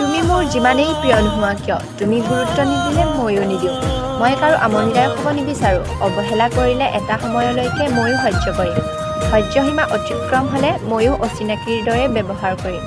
তুমি মোৰ যিমানেই প্ৰিয় নোহোৱা কিয় তুমি গুৰুত্ব নিদিলে ময়ো নিদিওঁ। মই কাৰো আমনিদায়ক হ'ব নিবিচাৰোঁ। অৱহেলা কৰিলে এটা সময়লৈকে ময়ো সহ্য কৰিম। সহ্যসীমা অতিক্ৰম হ'লে ময়ো অচিনাকিৰ দৰে ব্যৱহাৰ কৰিম।